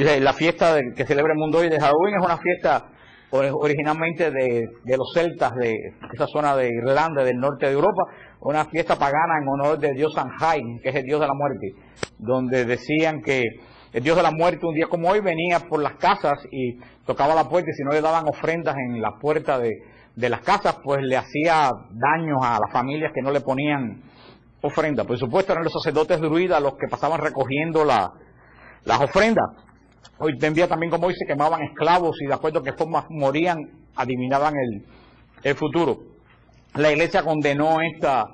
la fiesta que celebra el mundo hoy de Halloween es una fiesta originalmente de, los celtas de esa zona de Irlanda, del norte de Europa, una fiesta pagana en honor del dios Sanjain, que es el dios de la muerte, donde decían que el dios de la muerte un día como hoy venía por las casas y tocaba la puerta y si no le daban ofrendas en la puerta de, las casas, pues le hacía daños a las familias que no le ponían ofrendas. Por supuesto eran los sacerdotes druidas los que pasaban recogiendo las ofrendas. Hoy en también como hoy se quemaban esclavos y de acuerdo a qué forma morían, adivinaban el, futuro. La iglesia condenó esta,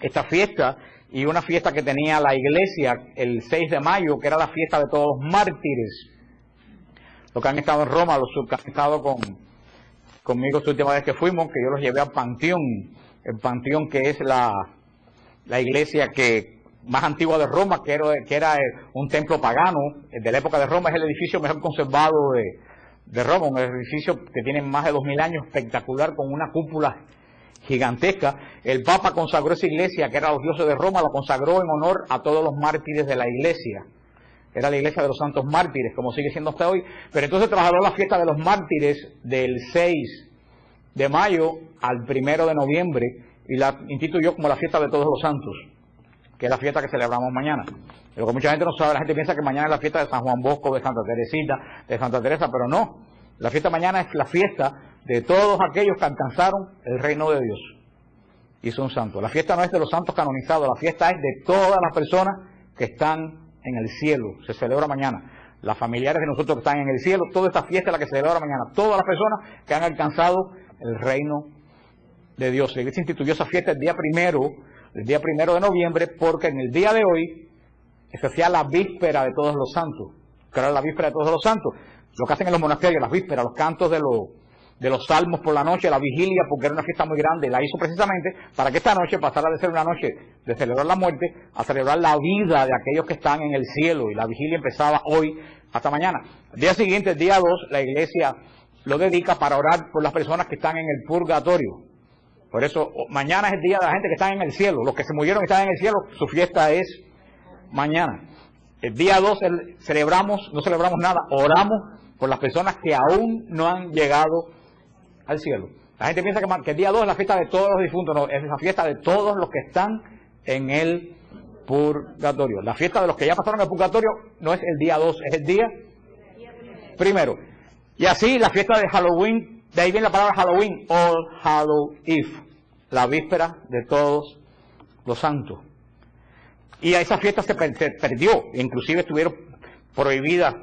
esta fiesta y una fiesta que tenía la iglesia el 6 de mayo, que era la fiesta de todos los mártires. Los que han estado en Roma, los que han estado con, conmigo esta última vez que fuimos, que yo los llevé al Panteón, el Panteón que es la, la iglesia que más antigua de Roma, que era, era un templo pagano, de la época de Roma, es el edificio mejor conservado de, de Roma, un edificio que tiene más de dos mil años, espectacular, con una cúpula gigantesca. El Papa consagró esa iglesia, que era los dioses de Roma, lo consagró en honor a todos los mártires de la iglesia. Era la iglesia de los santos mártires, como sigue siendo hasta hoy. Pero entonces trasladó la fiesta de los mártires del 6 de mayo al primero de noviembre y la instituyó como la fiesta de todos los santos que es la fiesta que celebramos mañana. Lo que mucha gente no sabe, la gente piensa que mañana es la fiesta de San Juan Bosco, de Santa Teresita, de Santa Teresa, pero no. La fiesta mañana es la fiesta de todos aquellos que alcanzaron el reino de Dios y son santos. La fiesta no es de los santos canonizados, la fiesta es de todas las personas que están en el cielo. Se celebra mañana. Las familiares de nosotros que están en el cielo, toda esta fiesta es la que se celebra mañana. Todas las personas que han alcanzado el reino de Dios. La iglesia instituyó esa fiesta el día primero el día primero de noviembre, porque en el día de hoy se hacía la víspera de todos los santos, que era la víspera de todos los santos. Lo que hacen en los monasterios, las vísperas, los cantos de los, de los salmos por la noche, la vigilia, porque era una fiesta muy grande, la hizo precisamente para que esta noche pasara de ser una noche de celebrar la muerte a celebrar la vida de aquellos que están en el cielo. Y la vigilia empezaba hoy hasta mañana. El día siguiente, el día 2, la iglesia lo dedica para orar por las personas que están en el purgatorio. Por eso, mañana es el día de la gente que está en el cielo. Los que se murieron y están en el cielo, su fiesta es mañana. El día 2 celebramos, no celebramos nada, oramos por las personas que aún no han llegado al cielo. La gente piensa que, el día 2 es la fiesta de todos los difuntos, no, es la fiesta de todos los que están en el purgatorio. La fiesta de los que ya pasaron el purgatorio no es el día 2, es el día primero. Y así la fiesta de Halloween de ahí viene la palabra Halloween, All Hallow Eve, la víspera de todos los santos. Y a esa fiesta se, perdió, inclusive estuvieron prohibidas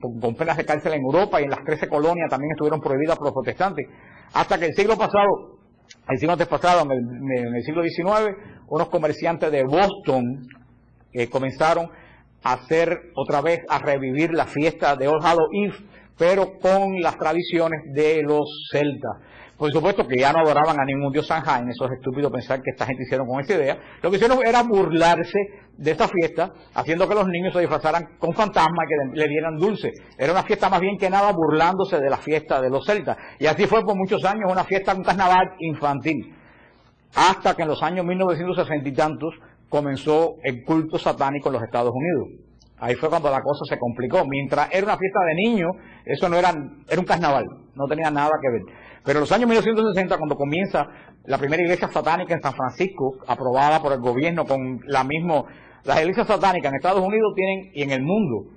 con penas de cárcel en Europa y en las 13 colonias también estuvieron prohibidas por los protestantes. Hasta que el siglo pasado, el siglo antes pasado, en el, siglo XIX, unos comerciantes de Boston eh, comenzaron a hacer otra vez, a revivir la fiesta de All Hallow Eve, pero con las tradiciones de los celtas. Por supuesto que ya no adoraban a ningún dios Sanjain, eso es estúpido pensar que esta gente hicieron con esa idea. Lo que hicieron era burlarse de esta fiesta, haciendo que los niños se disfrazaran con fantasmas y que le dieran dulce. Era una fiesta más bien que nada burlándose de la fiesta de los celtas. Y así fue por muchos años una fiesta, un carnaval infantil. Hasta que en los años 1960 y tantos comenzó el culto satánico en los Estados Unidos. Ahí fue cuando la cosa se complicó. Mientras era una fiesta de niños, eso no era, era un carnaval, no tenía nada que ver. Pero en los años 1960, cuando comienza la primera iglesia satánica en San Francisco, aprobada por el gobierno con la misma, las iglesias satánicas en Estados Unidos tienen, y en el mundo,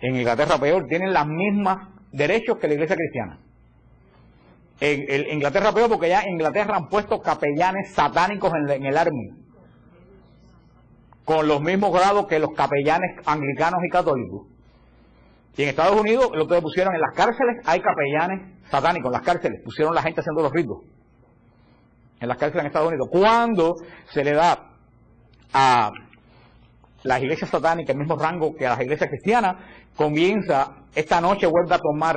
en Inglaterra peor, tienen los mismos derechos que la iglesia cristiana. En, Inglaterra peor porque ya en Inglaterra han puesto capellanes satánicos en, el army con los mismos grados que los capellanes anglicanos y católicos. Y en Estados Unidos, lo que pusieron en las cárceles, hay capellanes satánicos en las cárceles, pusieron la gente haciendo los ritos. En las cárceles en Estados Unidos. Cuando se le da a las iglesias satánicas el mismo rango que a las iglesias cristianas, comienza, esta noche vuelve a tomar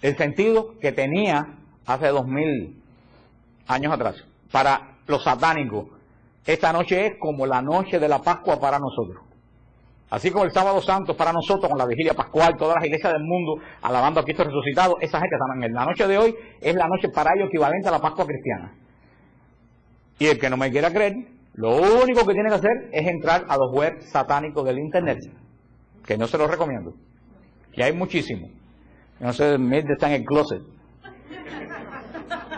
el sentido que tenía hace dos mil años atrás. Para los satánicos, esta noche es como la noche de la Pascua para nosotros. Así como el sábado santo para nosotros, con la vigilia pascual, todas las iglesias del mundo alabando a Cristo resucitado, esa gente también. La noche de hoy es la noche para ellos equivalente a la Pascua cristiana. Y el que no me quiera creer, lo único que tiene que hacer es entrar a los webs satánicos del Internet. que no se los recomiendo. Y hay muchísimos. No sé, Mildred está en el closet.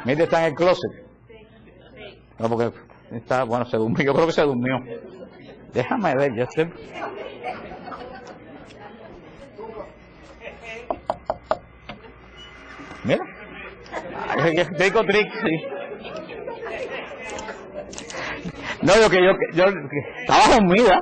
Mildred está en el closet. No, porque está, bueno, se durmió, yo creo que se durmió. Déjame ver, yo sé. Mira. Trick, sí. No, yo que yo, yo estaba dormida.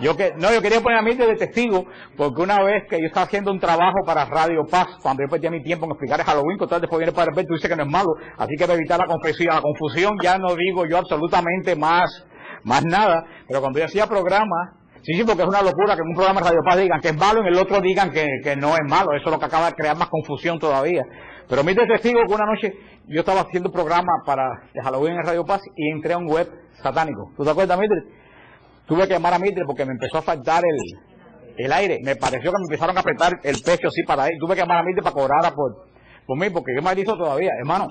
Yo que, no, yo quería poner a mí de testigo, porque una vez que yo estaba haciendo un trabajo para Radio Paz, cuando yo perdí mi tiempo en explicar el Halloween, tal después viene para ver, tú dices que no es malo, así que para evitar la confusión, la confusión ya no digo yo absolutamente más, más nada, pero cuando yo hacía programas, Sí, sí, porque es una locura que en un programa de Radio Paz digan que es malo y en el otro digan que, que, no es malo. Eso es lo que acaba de crear más confusión todavía. Pero mi testigo que una noche yo estaba haciendo un programa para de Halloween en Radio Paz y entré a un web satánico. ¿Tú te acuerdas, Mitre? Tuve que llamar a Mitre porque me empezó a faltar el, el aire. Me pareció que me empezaron a apretar el pecho así para ahí. Tuve que llamar a Mitre para cobrar por, por mí porque yo me dicho todavía. Hermano,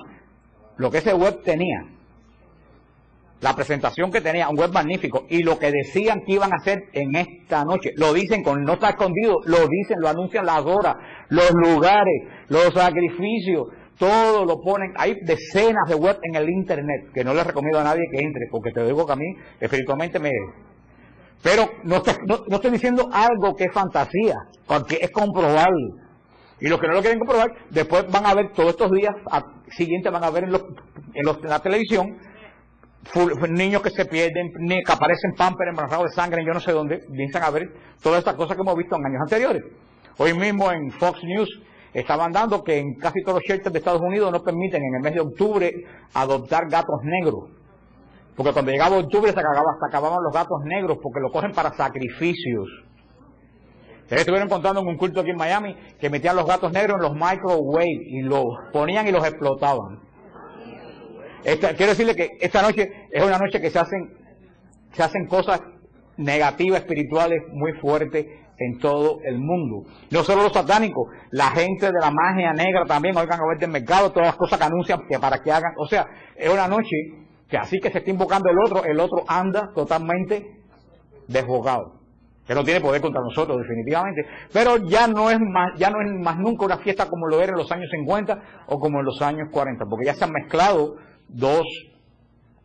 lo que ese web tenía la presentación que tenía, un web magnífico, y lo que decían que iban a hacer en esta noche, lo dicen con no está escondido, lo dicen, lo anuncian las horas, los lugares, los sacrificios, todo lo ponen, hay decenas de web en el internet, que no les recomiendo a nadie que entre, porque te digo que a mí espiritualmente me... Pero no estoy, no, estoy diciendo algo que es fantasía, porque es comprobable. Y los que no lo quieren comprobar, después van a ver todos estos días siguientes, van a ver en, los, en, los, en la televisión niños que se pierden, que aparecen pamper embarazados de sangre, yo no sé dónde, piensan a ver todas estas cosas que hemos visto en años anteriores. Hoy mismo en Fox News estaban dando que en casi todos los shelters de Estados Unidos no permiten en el mes de octubre adoptar gatos negros. Porque cuando llegaba octubre se, acababan los gatos negros porque lo cogen para sacrificios. Estuvieron contando en un culto aquí en Miami que metían los gatos negros en los microwave y los ponían y los explotaban quiero decirle que esta noche es una noche que se hacen, se hacen cosas negativas, espirituales muy fuertes en todo el mundo. No solo los satánicos, la gente de la magia negra también, oigan a ver del mercado, todas las cosas que anuncian que para que hagan. O sea, es una noche que así que se está invocando el otro, el otro anda totalmente desbocado. Que no tiene poder contra nosotros, definitivamente. Pero ya no es más, ya no es más nunca una fiesta como lo era en los años 50 o como en los años 40, porque ya se han mezclado dos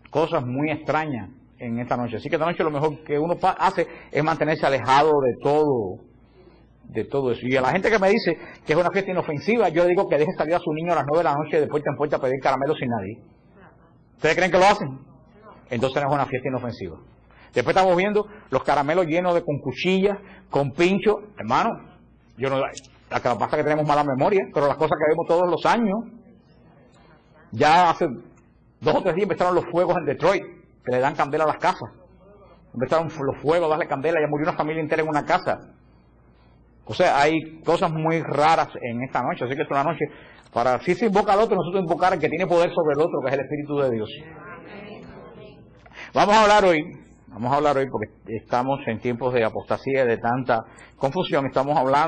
cosas muy extrañas en esta noche. Así que esta noche lo mejor que uno hace es mantenerse alejado de todo, de todo eso. Y a la gente que me dice que es una fiesta inofensiva, yo le digo que deje salir a su niño a las nueve de la noche de puerta en puerta a pedir caramelos sin nadie. ¿Ustedes creen que lo hacen? Entonces no es una fiesta inofensiva. Después estamos viendo los caramelos llenos de con cuchillas, con pincho. Hermano, yo no, la que pasa que tenemos mala memoria, pero las cosas que vemos todos los años, ya hace Dos o tres días empezaron los fuegos en Detroit, que le dan candela a las casas. Empezaron los fuegos a darle candela, ya murió una familia entera en una casa. O sea, hay cosas muy raras en esta noche, así que es una noche para, si se invoca al otro, nosotros invocar al que tiene poder sobre el otro, que es el Espíritu de Dios. Vamos a hablar hoy, vamos a hablar hoy porque estamos en tiempos de apostasía y de tanta confusión, estamos hablando